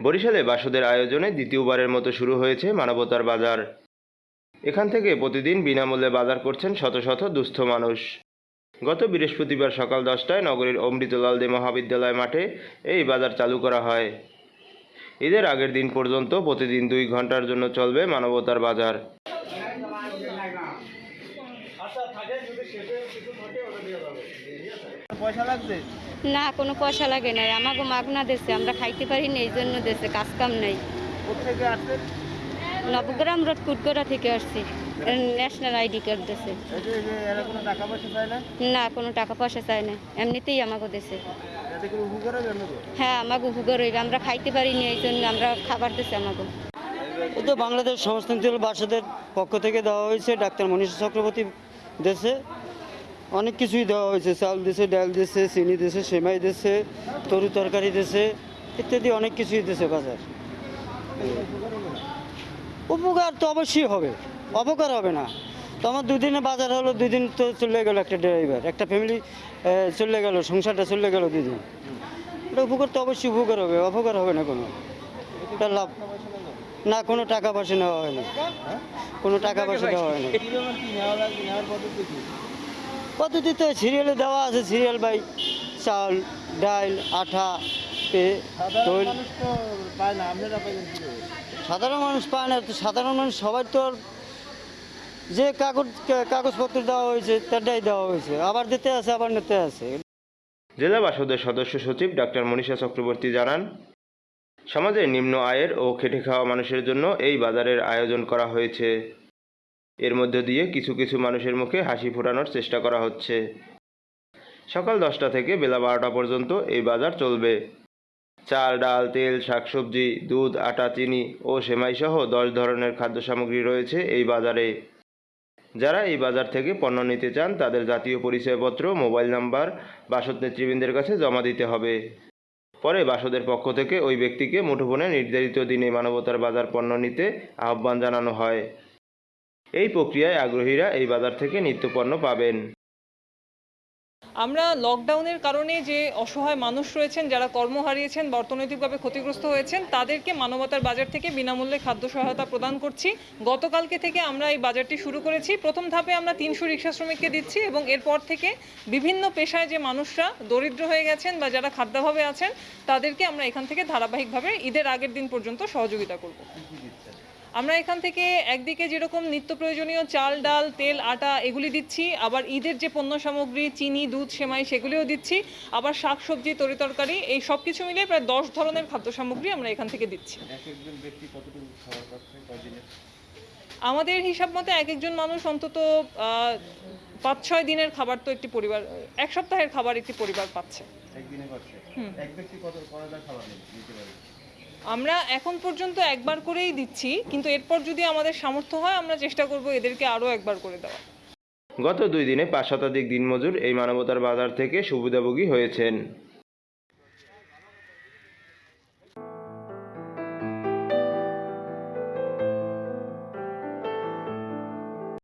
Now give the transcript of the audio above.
বরিশালে বাসদের আয়োজনে দ্বিতীয়বারের মতো শুরু হয়েছে মানবতার বাজার। এখান থেকে প্রতিদিন বিনামূল্যে বাজার করছেন শত শত দুস্থ মানুষ। গত বৃহস্পতিবার সকাল দশটায় নগরীর অমৃতলাল দে মহাবিদ্যালয় মাঠে এই বাজার চালু করা হয়। ঈদের আগের দিন পর্যন্ত প্রতিদিন দুই ঘণ্টার জন্য চলবে মানবতার বাজার। না কোনো পয়সা লাগে না। আমাকে মাগনা দেশে আমরা খাইতে পারি না এই জন্য দেশে কাজ কাম নেই। নবগ্রাম রোড কুটগড়া থেকে আসছি। ন্যাশনাল আইডি কার্ড দেশে। এই যে এই যে এরা কোনো টাকা পয়সা চায় না? না কোনো টাকা পয়সা চাই না। এমনিতেই আমাকে দেশে। হ্যাঁ আমাকে উপকার হইবে আমরা খাইতে পারিনি এই জন্য আমরা খাবার দিচ্ছি আমাকে। এই তো বাংলাদেশ সমাজতান্ত্রিক বাসাদের পক্ষ থেকে দেওয়া হয়েছে ডাক্তার মনীষ চক্রবর্তী দেশে অনেক কিছুই দেওয়া হয়েছে চাল দিয়েছে ডাল দিয়েছে চিনি দিয়েছে সেমাই দিয়েছে তরু তরকারি দিয়েছে ইত্যাদি অনেক কিছুই দিয়েছে বাজার। উপকার তো অবশ্যই হবে অপকার হবে না। তো আমার দুদিনে বাজার হলো দুই দিন তো চলে গেল একটা ড্রাইভার একটা ফ্যামিলি চলে গেল সংসারটা চলে গেল দুদিন এটা উপকার তো অবশ্যই উপকার হবে অপকার হবে না কোনো। এটা লাভ। না কোনো টাকা পয়সা নেওয়া হয় না। কোনো টাকা পয়সা দেওয়া হয় না। পদ্ধতি পদ্ধতিতে সিরিয়ালে দেওয়া আছে সিরিয়াল বাই চাল ডাল আঠা পে সাধারণ তৈল মানুষ পায় না? সাধারণ মানুষ পায় না তো সাধারণ মানুষ সবার তো আর যে কাগজ, কাগজপত্র দেওয়া হয়েছে, তারটাই দেওয়া হয়েছে। আবার দিতে আছে, আবার নিতে আছে। জেলা বাসদের সদস্য সচিব ডাক্তার মনীষা চক্রবর্তী জানান সমাজের নিম্ন আয়ের ও খেটে খাওয়া মানুষের জন্য এই বাজারের আয়োজন করা হয়েছে। এর মধ্য দিয়ে কিছু কিছু মানুষের মুখে হাসি ফোটানোর চেষ্টা করা হচ্ছে। সকাল দশটা থেকে বেলা বারোটা পর্যন্ত এই বাজার চলবে। চাল, ডাল, তেল, শাকসবজি, দুধ, আটা, চিনি ও সেমাই সহ দশ ধরনের খাদ্য সামগ্রী রয়েছে এই বাজারে। যারা এই বাজার থেকে পণ্য নিতে চান, তাদের জাতীয় পরিচয়পত্র, মোবাইল নাম্বার, বাসদ নেতৃবৃন্দের কাছে জমা দিতে হবে। পরে বাসদের পক্ষ থেকে ওই ব্যক্তিকে মুঠোফোনে নির্ধারিত দিনে মানবতার বাজার পণ্য নিতে আহ্বান জানানো হয়। এই প্রক্রিয়ায় আগ্রহীরা এই বাজার থেকে নিত্যপণ্য পাবেন। আমরা লকডাউনের কারণে যে অসহায় মানুষ রয়েছেন, যারা কর্ম হারিয়েছেন অর্থনৈতিকভাবে ক্ষতিগ্রস্ত হয়েছেন, তাদেরকে মানবতার বাজার থেকে বিনামূল্যে খাদ্য সহায়তা প্রদান করছি। গতকালকে থেকে আমরা এই বাজারটি শুরু করেছি। প্রথম ধাপে আমরা তিনশো রিক্সা শ্রমিককে দিচ্ছি এবং এরপর থেকে বিভিন্ন পেশায় যে মানুষরা দরিদ্র হয়ে গেছেন বা যারা খাদ্যাভাবে আছেন, তাদেরকে আমরা এখান থেকে ধারাবাহিকভাবে ঈদের আগের দিন পর্যন্ত সহযোগিতা করব। আমরা এখান থেকে একদিকে যেরকম নিত্য প্রয়োজনীয় চাল ডাল তেল আটা এগুলি দিচ্ছি আবার ঈদের যে পণ্য সামগ্রী চিনি দুধ সেমাই সেগুলিও দিচ্ছি আবার শাকসবজি তরিতরকারি এই সব কিছু মিলিয়ে প্রায় দশ ধরনের খাদ্য সামগ্রী আমরা এখান থেকে দিচ্ছি। কদিনে আমাদের হিসাব মতে এক একজন মানুষ অন্তত পাঁচ ছয় দিনের খাবার তো একটি পরিবার এক সপ্তাহের খাবার একটি পরিবার পাচ্ছে। একদিনে পাচ্ছে? হুম। আমরা এখন পর্যন্ত একবার করেই দিচ্ছি, কিন্তু এরপর যদি আমাদের সামর্থ্য হয়, আমরা চেষ্টা করব এদেরকে আরও একবার করে দেওয়া গত দুই দিনে পাঁচ শতাধিক দিনমজুর এই মানবতার বাজার থেকে সুবিধাভোগী হয়েছেন।